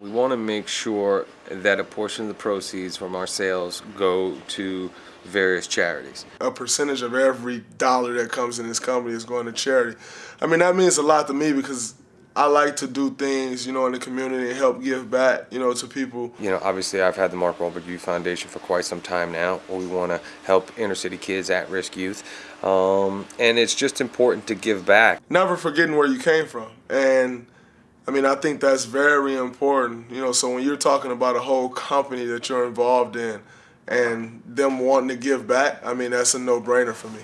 We want to make sure that a portion of the proceeds from our sales go to various charities. A percentage of every dollar that comes in this company is going to charity. I mean, that means a lot to me because I like to do things, you know, in the community and help give back, you know, to people. You know, obviously I've had the Mark Wahlberg Youth Foundation for quite some time now. We want to help inner city kids, at-risk youth, um, and it's just important to give back. Never forgetting where you came from, and I mean, I think that's very important. You know, so when you're talking about a whole company that you're involved in, and them wanting to give back, I mean, that's a no-brainer for me.